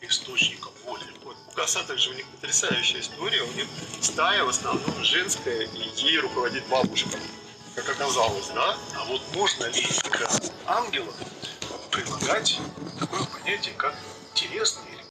источником воли. Вот у коса же у них потрясающая история. У них стая в основном женская, и ей руководит бабушка, как оказалось, да? А вот можно ли к ангелам прилагать такое понятие, как телесный